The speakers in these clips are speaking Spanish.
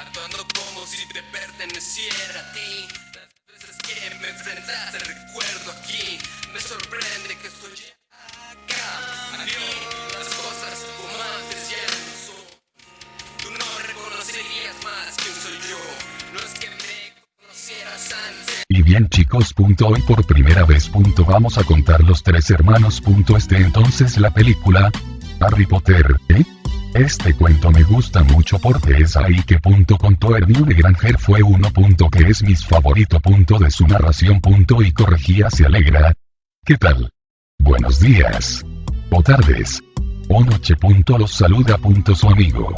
actuando como si te perteneciera a ti. Las veces que me enfrentaste, recuerdo aquí, me sorprende que estoy acá. A mí, las cosas como antes ya no son. Tú no reconocerías más quién soy yo. No es que me conocieras antes. Y bien chicos, punto hoy por primera vez, punto vamos a contar los tres hermanos, punto este entonces la película Harry Potter, ¿eh? Este cuento me gusta mucho porque es ahí que punto contó Hermione Granger fue uno punto que es mis favorito punto de su narración punto y corregía se alegra. ¿Qué tal? Buenos días. O tardes. O noche punto los saluda punto su amigo.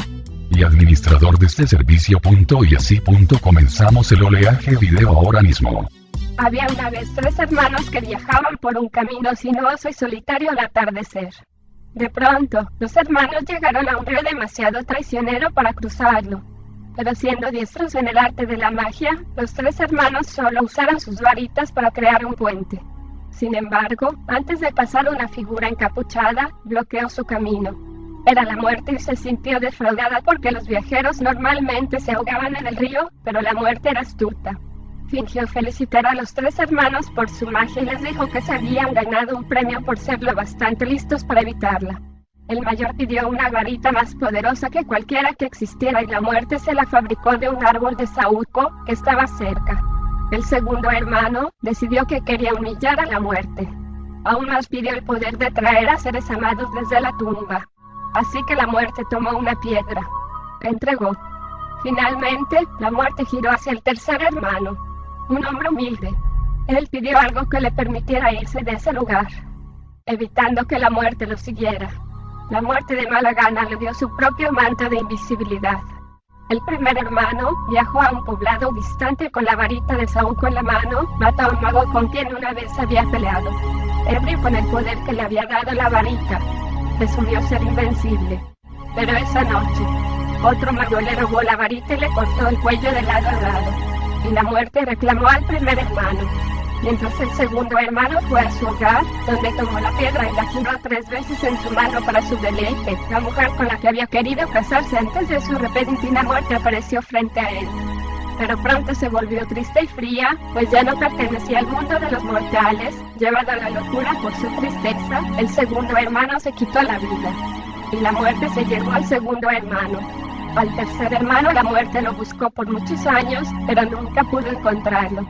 Y administrador de este servicio punto y así punto comenzamos el oleaje video ahora mismo. Había una vez tres hermanos que viajaban por un camino sinuoso y solitario al atardecer. De pronto, los hermanos llegaron a un río demasiado traicionero para cruzarlo. Pero siendo diestros en el arte de la magia, los tres hermanos solo usaron sus varitas para crear un puente. Sin embargo, antes de pasar una figura encapuchada, bloqueó su camino. Era la muerte y se sintió defraudada porque los viajeros normalmente se ahogaban en el río, pero la muerte era astuta. Fingió felicitar a los tres hermanos por su magia y les dijo que se habían ganado un premio por ser lo bastante listos para evitarla. El mayor pidió una varita más poderosa que cualquiera que existiera y la muerte se la fabricó de un árbol de saúco que estaba cerca. El segundo hermano decidió que quería humillar a la muerte. Aún más pidió el poder de traer a seres amados desde la tumba. Así que la muerte tomó una piedra. Entregó. Finalmente, la muerte giró hacia el tercer hermano, un hombre humilde. Él pidió algo que le permitiera irse de ese lugar, evitando que la muerte lo siguiera. La muerte de mala gana le dio su propio manto de invisibilidad. El primer hermano viajó a un poblado distante con la varita de saúco en la mano, mató a un mago con quien una vez había peleado. Ebrio con el poder que le había dado la varita, presumió ser invencible. Pero esa noche, otro mago le robó la varita y le cortó el cuello de lado a lado. Y la muerte reclamó al primer hermano. Mientras el segundo hermano fue a su hogar, donde tomó la piedra y la giró tres veces en su mano para su deleite, la mujer con la que había querido casarse antes de su repentina muerte apareció frente a él. Pero pronto se volvió triste y fría, pues ya no pertenecía al mundo de los mortales. Llevado a la locura por su tristeza, el segundo hermano se quitó la vida. Y la muerte se llevó al segundo hermano. Al tercer hermano la muerte lo buscó por muchos años, pero nunca pudo encontrarlo.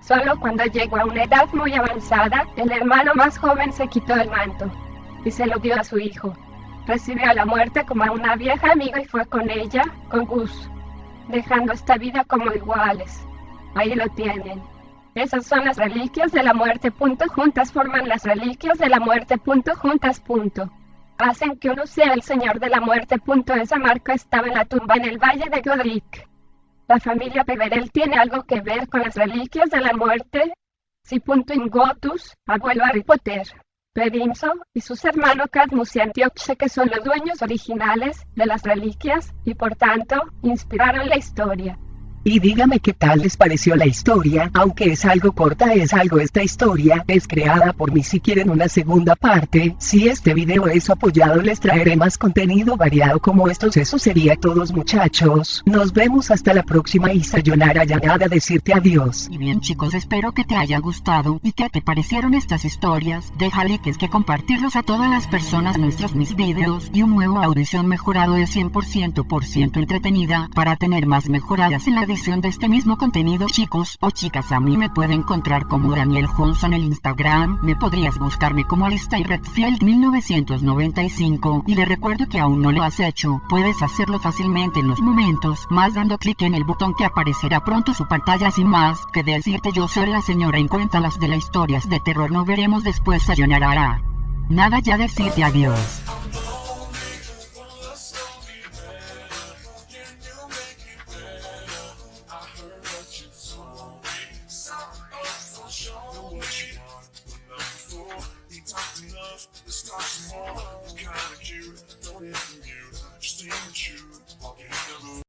Solo cuando llegó a una edad muy avanzada, el hermano más joven se quitó el manto y se lo dio a su hijo. Recibió a la muerte como a una vieja amiga y fue con ella, con Gus, dejando esta vida como iguales. Ahí lo tienen. Esas son las reliquias de la muerte. Juntas forman las reliquias de la muerte. Juntas. Punto. Hacen que uno sea el señor de la muerte. Punto. Esa marca estaba en la tumba en el valle de Godric. La familia Peverell tiene algo que ver con las reliquias de la muerte. Si. Ingotus, abuelo Harry Potter, Perimso y sus hermanos Cadmus y Antioche que son los dueños originales de las reliquias y por tanto inspiraron la historia. Y dígame qué tal les pareció la historia, aunque es algo corta es algo esta historia, es creada por mí. Si quieren una segunda parte, si este video es apoyado les traeré más contenido variado como estos. Eso sería todos muchachos, nos vemos hasta la próxima y sayonara ya nada decirte adiós. Y bien chicos espero que te haya gustado y que te parecieron estas historias, deja likes que compartirlos a todas las personas. Nuestros mis videos y un nuevo audición mejorado de 100% por ciento entretenida para tener más mejoradas en la de este mismo contenido chicos o chicas a mí me puede encontrar como Daniel Johnson en el Instagram, me podrías buscarme como Alistair Redfield 1995 y le recuerdo que aún no lo has hecho, puedes hacerlo fácilmente en los momentos, más dando clic en el botón que aparecerá pronto su pantalla sin más que decirte yo soy la señora en cuenta las de las historias de terror no veremos después sayonara. Nada ya decirte adiós. love, this time tomorrow. It's kinda cute, don't even you, just even you, walking in the